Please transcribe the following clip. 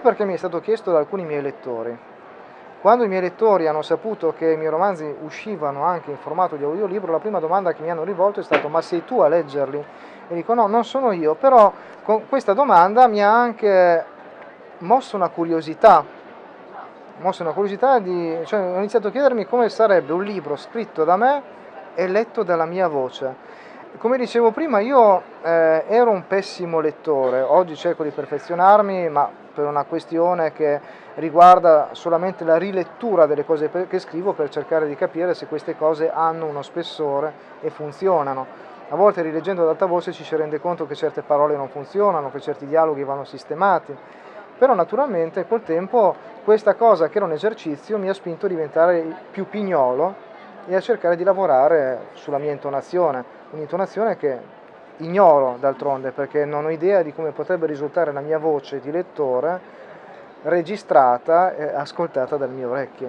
perché mi è stato chiesto da alcuni miei lettori. Quando i miei lettori hanno saputo che i miei romanzi uscivano anche in formato di audiolibro, la prima domanda che mi hanno rivolto è stata ma sei tu a leggerli? E dico no, non sono io, però con questa domanda mi ha anche mosso una curiosità, mosso una curiosità di, cioè ho iniziato a chiedermi come sarebbe un libro scritto da me e letto dalla mia voce. Come dicevo prima, io eh, ero un pessimo lettore, oggi cerco di perfezionarmi, ma per una questione che riguarda solamente la rilettura delle cose che scrivo per cercare di capire se queste cose hanno uno spessore e funzionano. A volte rileggendo ad alta voce ci si rende conto che certe parole non funzionano, che certi dialoghi vanno sistemati, però naturalmente col tempo questa cosa che era un esercizio mi ha spinto a diventare più pignolo e a cercare di lavorare sulla mia intonazione, un'intonazione che ignoro d'altronde perché non ho idea di come potrebbe risultare la mia voce di lettore registrata e ascoltata dal mio orecchio.